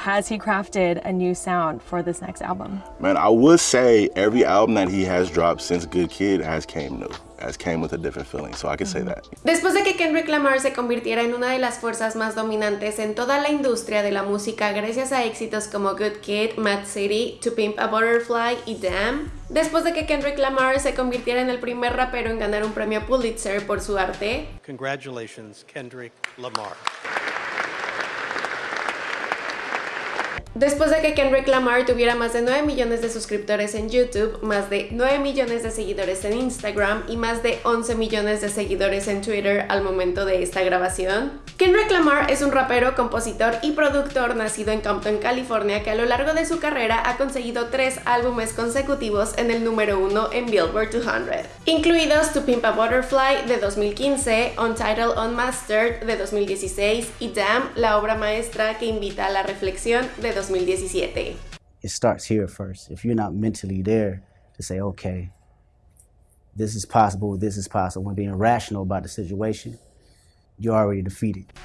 has he crafted a new sound for this next album? Man, I would say every album that he has dropped since Good Kid has came new. Has came with a different feeling, so I can say mm-hmm. that. Después de que Kendrick Lamar se convirtiera en una de las fuerzas más dominantes en toda la industria de la música gracias a éxitos como Good Kid, Mad City, To Pimp a Butterfly y Damn, después de que Kendrick Lamar se convirtiera en el primer rapero en ganar un premio Pulitzer por su arte, Congratulations, Kendrick Lamar. Después de que Kendrick Lamar tuviera más de 9 millones de suscriptores en YouTube, más de 9 millones de seguidores en Instagram y más de 11 millones de seguidores en Twitter al momento de esta grabación. Kendrick Lamar es un rapero, compositor y productor nacido en Compton, California, que a lo largo de su carrera ha conseguido tres álbumes consecutivos en el número uno en Billboard 200, incluidos To Pimp a Butterfly de 2015, Untitled Unmastered de 2016 y Damn, la obra maestra que invita a la reflexión de 2017. It starts here first. If you're not mentally there to say, okay, this is possible, this is possible, when being rational about the situation,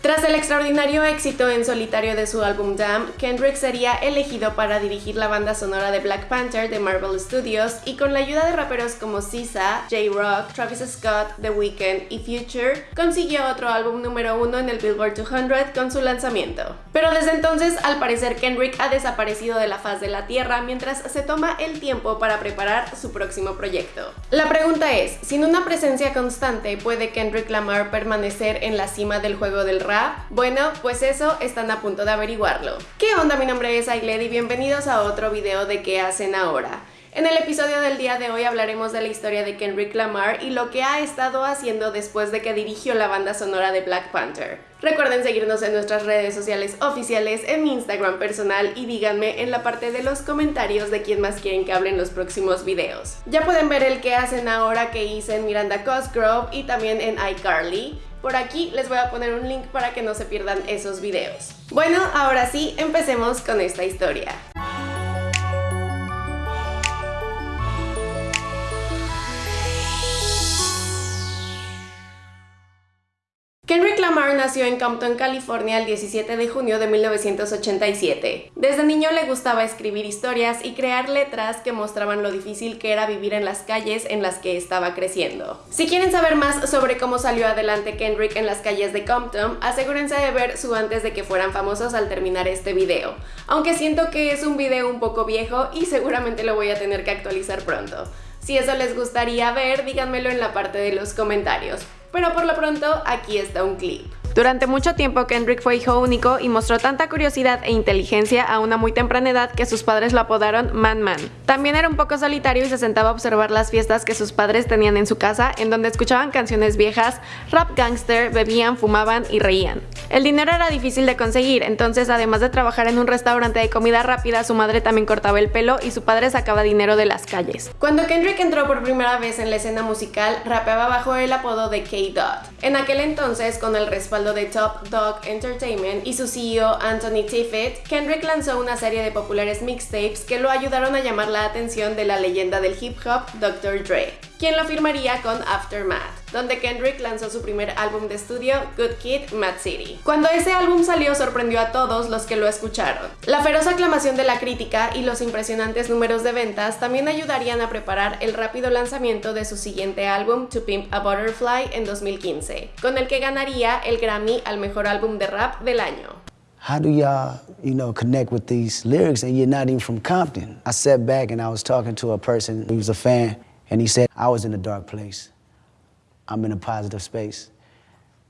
Tras el extraordinario éxito en solitario de su álbum Damn, Kendrick sería elegido para dirigir la banda sonora de Black Panther de Marvel Studios y con la ayuda de raperos como SZA, J-Rock, Travis Scott, The Weeknd y Future, consiguió otro álbum número uno en el Billboard 200 con su lanzamiento. Pero desde entonces, al parecer, Kendrick ha desaparecido de la faz de la tierra mientras se toma el tiempo para preparar su próximo proyecto. La pregunta es, ¿sin una presencia constante puede Kendrick Lamar permanecer en la cima del juego del rap? Bueno, pues eso están a punto de averiguarlo. ¿Qué onda? Mi nombre es Ailed y bienvenidos a otro video de ¿Qué hacen ahora? En el episodio del día de hoy hablaremos de la historia de Kendrick Lamar y lo que ha estado haciendo después de que dirigió la banda sonora de Black Panther. Recuerden seguirnos en nuestras redes sociales oficiales, en mi Instagram personal y díganme en la parte de los comentarios de quién más quieren que hable en los próximos videos. Ya pueden ver el que hacen ahora que hice en Miranda Cosgrove y también en iCarly. Por aquí les voy a poner un link para que no se pierdan esos videos. Bueno, ahora sí, empecemos con esta historia. Nació en Compton, California el 17 de junio de 1987. Desde niño le gustaba escribir historias y crear letras que mostraban lo difícil que era vivir en las calles en las que estaba creciendo. Si quieren saber más sobre cómo salió adelante Kendrick en las calles de Compton, asegúrense de ver su antes de que fueran famosos al terminar este video, aunque siento que es un video un poco viejo y seguramente lo voy a tener que actualizar pronto. Si eso les gustaría ver, díganmelo en la parte de los comentarios. Pero por lo pronto, aquí está un clip. Durante mucho tiempo Kendrick fue hijo único y mostró tanta curiosidad e inteligencia a una muy temprana edad que sus padres lo apodaron Man Man. También era un poco solitario y se sentaba a observar las fiestas que sus padres tenían en su casa en donde escuchaban canciones viejas, rap gangster, bebían, fumaban y reían. El dinero era difícil de conseguir, entonces además de trabajar en un restaurante de comida rápida, su madre también cortaba el pelo y su padre sacaba dinero de las calles. Cuando Kendrick entró por primera vez en la escena musical, rapeaba bajo el apodo de K-Dot. En aquel entonces, con el respaldo de Top Dog Entertainment y su CEO Anthony Tiffett, Kendrick lanzó una serie de populares mixtapes que lo ayudaron a llamar la atención de la leyenda del hip hop Dr. Dre, quien lo firmaría con Aftermath donde Kendrick lanzó su primer álbum de estudio, Good Kid, Mad City. Cuando ese álbum salió sorprendió a todos los que lo escucharon. La feroz aclamación de la crítica y los impresionantes números de ventas también ayudarían a preparar el rápido lanzamiento de su siguiente álbum, To Pimp a Butterfly, en 2015, con el que ganaría el Grammy al mejor álbum de rap del año. How do y'all, you know, connect with these lyrics and you're not even from Compton? I sat back and I was talking to a person who was a fan, and he said, I was in a dark place. I'm in a positive space.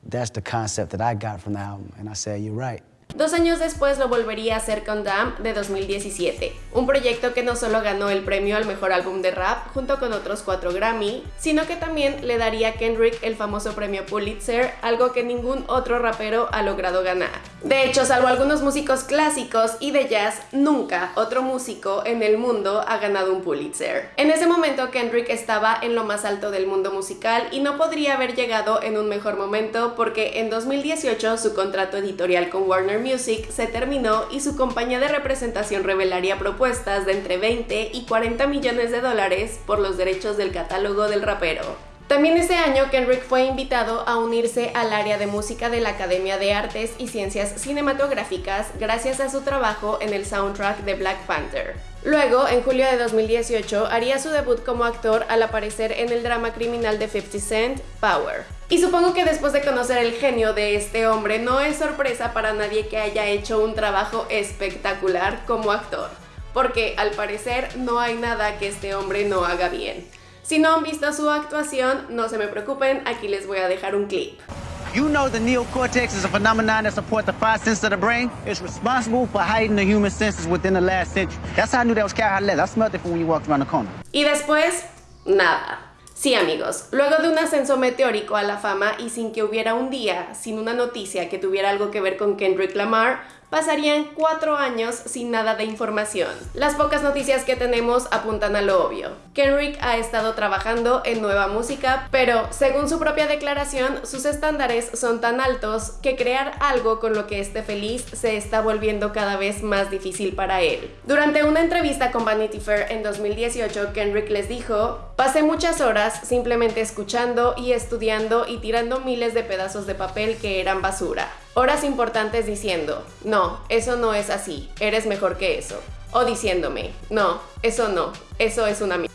That's the concept that I got from the album. And I said, you're right. Dos años después lo volvería a hacer con Damn de 2017, un proyecto que no solo ganó el premio al mejor álbum de rap junto con otros cuatro Grammy, sino que también le daría a Kendrick el famoso premio Pulitzer, algo que ningún otro rapero ha logrado ganar. De hecho, salvo algunos músicos clásicos y de jazz, nunca otro músico en el mundo ha ganado un Pulitzer. En ese momento Kendrick estaba en lo más alto del mundo musical y no podría haber llegado en un mejor momento porque en 2018 su contrato editorial con Warner Music se terminó y su compañía de representación revelaría propuestas de entre 20 y 40 millones de dólares por los derechos del catálogo del rapero. También ese año Kendrick fue invitado a unirse al área de música de la Academia de Artes y Ciencias Cinematográficas gracias a su trabajo en el soundtrack de Black Panther. Luego, en julio de 2018, haría su debut como actor al aparecer en el drama criminal de 50 Cent, Power. Y supongo que después de conocer el genio de este hombre, no es sorpresa para nadie que haya hecho un trabajo espectacular como actor, porque al parecer no hay nada que este hombre no haga bien. Si no han visto su actuación, no se me preocupen, aquí les voy a dejar un clip. You know the neocortex is a phenomenon that supports the five senses of the brain. It's responsible for hiding the human senses within the last century. That's how I knew that was cow leather. I smelled it from when you walked around the corner. Y después, nada. Sí amigos, luego de un ascenso meteórico a la fama y sin que hubiera un día, sin una noticia que tuviera algo que ver con Kendrick Lamar, pasarían cuatro años sin nada de información. Las pocas noticias que tenemos apuntan a lo obvio. Kendrick ha estado trabajando en nueva música, pero según su propia declaración, sus estándares son tan altos que crear algo con lo que esté feliz se está volviendo cada vez más difícil para él. Durante una entrevista con Vanity Fair en 2018, Kendrick les dijo, pasé muchas horas simplemente escuchando y estudiando y tirando miles de pedazos de papel que eran basura. Horas importantes diciendo, no, eso no es así, eres mejor que eso. O diciéndome, no, eso no, eso es una mierda.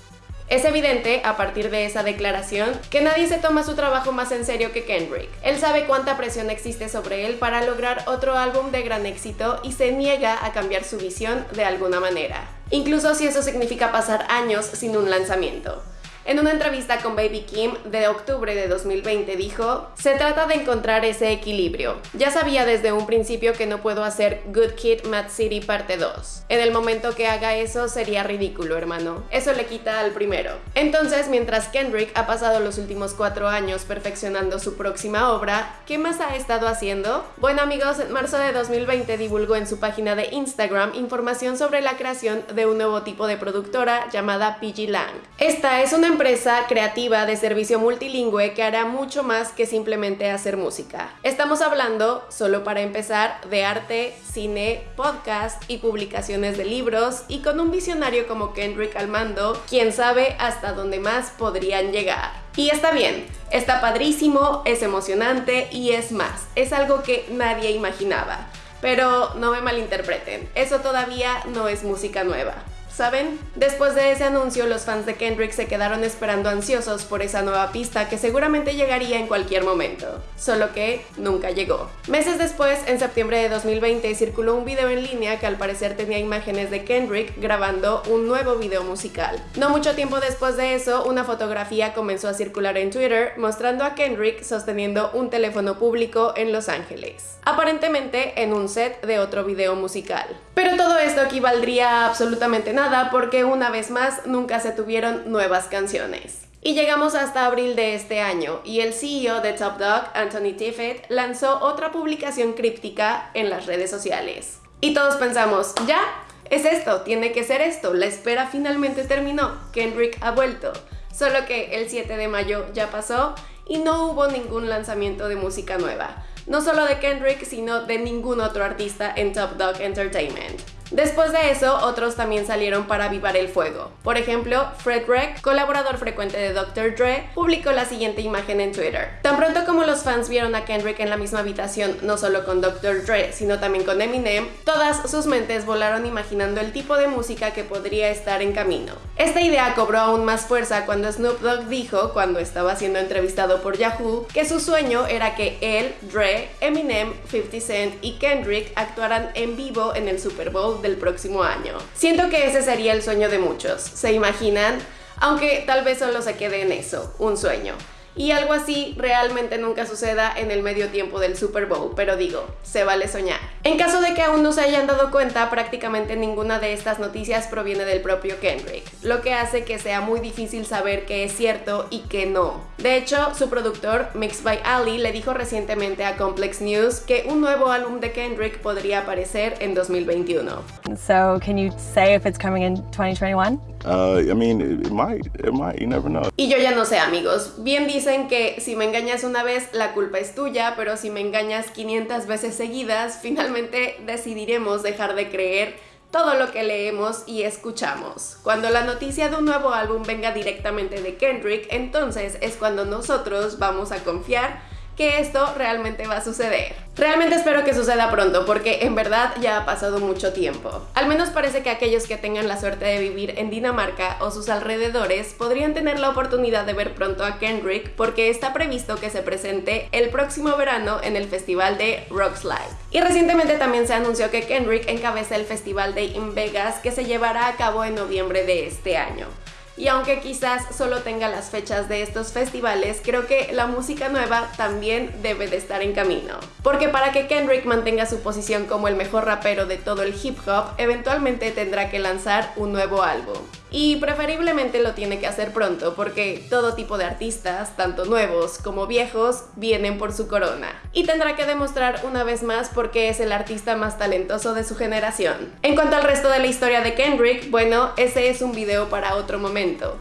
Es evidente, a partir de esa declaración, que nadie se toma su trabajo más en serio que Kendrick. Él sabe cuánta presión existe sobre él para lograr otro álbum de gran éxito y se niega a cambiar su visión de alguna manera. Incluso si eso significa pasar años sin un lanzamiento. En una entrevista con Baby Kim de octubre de 2020 dijo, se trata de encontrar ese equilibrio. Ya sabía desde un principio que no puedo hacer Good Kid Mad City parte 2. En el momento que haga eso sería ridículo, hermano. Eso le quita al primero. Entonces, mientras Kendrick ha pasado los últimos cuatro años perfeccionando su próxima obra, ¿qué más ha estado haciendo? Bueno amigos, en marzo de 2020 divulgó en su página de Instagram información sobre la creación de un nuevo tipo de productora llamada PG Lang. Esta es una empresa creativa de servicio multilingüe que hará mucho más que simplemente hacer música. Estamos hablando, solo para empezar, de arte, cine, podcast y publicaciones de libros y con un visionario como Kendrick al mando, quién sabe hasta dónde más podrían llegar. Y está bien, está padrísimo, es emocionante y es más, es algo que nadie imaginaba. Pero no me malinterpreten, eso todavía no es música nueva. ¿Saben? Después de ese anuncio, los fans de Kendrick se quedaron esperando ansiosos por esa nueva pista que seguramente llegaría en cualquier momento, solo que nunca llegó. Meses después, en septiembre de 2020, circuló un video en línea que al parecer tenía imágenes de Kendrick grabando un nuevo video musical. No mucho tiempo después de eso, una fotografía comenzó a circular en Twitter mostrando a Kendrick sosteniendo un teléfono público en Los Ángeles, aparentemente en un set de otro video musical. Pero todo esto equivaldría a absolutamente nada porque una vez más nunca se tuvieron nuevas canciones. Y llegamos hasta abril de este año y el CEO de Top Dog, Anthony Tiffett, lanzó otra publicación críptica en las redes sociales. Y todos pensamos, ya, es esto, tiene que ser esto, la espera finalmente terminó, Kendrick ha vuelto. Solo que el 7 de mayo ya pasó y no hubo ningún lanzamiento de música nueva. No solo de Kendrick, sino de ningún otro artista en Top Dog Entertainment. Después de eso, otros también salieron para avivar el fuego. Por ejemplo, Fred Reck, colaborador frecuente de Dr. Dre, publicó la siguiente imagen en Twitter. Tan pronto como los fans vieron a Kendrick en la misma habitación, no solo con Dr. Dre, sino también con Eminem, todas sus mentes volaron imaginando el tipo de música que podría estar en camino. Esta idea cobró aún más fuerza cuando Snoop Dogg dijo, cuando estaba siendo entrevistado por Yahoo, que su sueño era que él, Dre, Eminem, 50 Cent y Kendrick actuaran en vivo en el Super Bowl del próximo año. Siento que ese sería el sueño de muchos, ¿se imaginan? Aunque tal vez solo se quede en eso, un sueño y algo así realmente nunca suceda en el medio tiempo del Super Bowl, pero digo, se vale soñar. En caso de que aún no se hayan dado cuenta, prácticamente ninguna de estas noticias proviene del propio Kendrick, lo que hace que sea muy difícil saber qué es cierto y qué no. De hecho, su productor, Mixed by Ali, le dijo recientemente a Complex News que un nuevo álbum de Kendrick podría aparecer en 2021. So, can you say if it's coming in 2021? Uh, I mean, it, it might, it might, you never know. Y yo ya no sé, amigos. Bien dicen que si me engañas una vez, la culpa es tuya, pero si me engañas 500 veces seguidas, finalmente decidiremos dejar de creer todo lo que leemos y escuchamos. Cuando la noticia de un nuevo álbum venga directamente de Kendrick, entonces es cuando nosotros vamos a confiar que esto realmente va a suceder. Realmente espero que suceda pronto porque en verdad ya ha pasado mucho tiempo. Al menos parece que aquellos que tengan la suerte de vivir en Dinamarca o sus alrededores podrían tener la oportunidad de ver pronto a Kendrick porque está previsto que se presente el próximo verano en el festival de Rockslide. Y recientemente también se anunció que Kendrick encabeza el festival de In Vegas que se llevará a cabo en noviembre de este año. Y aunque quizás solo tenga las fechas de estos festivales, creo que la música nueva también debe de estar en camino. Porque para que Kendrick mantenga su posición como el mejor rapero de todo el hip hop, eventualmente tendrá que lanzar un nuevo álbum y preferiblemente lo tiene que hacer pronto porque todo tipo de artistas, tanto nuevos como viejos, vienen por su corona. Y tendrá que demostrar una vez más por qué es el artista más talentoso de su generación. En cuanto al resto de la historia de Kendrick, bueno, ese es un video para otro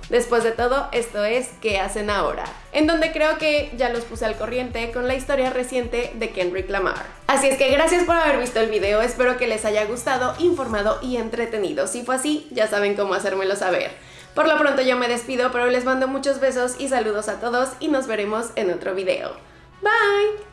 Después de todo, esto es ¿Qué hacen ahora? En donde creo que ya los puse al corriente con la historia reciente de Kendrick Lamar. Así es que gracias por haber visto el video, espero que les haya gustado, informado y entretenido. Si fue así, ya saben cómo hacérmelo saber. Por lo pronto yo me despido, pero les mando muchos besos y saludos a todos y nos veremos en otro video. Bye!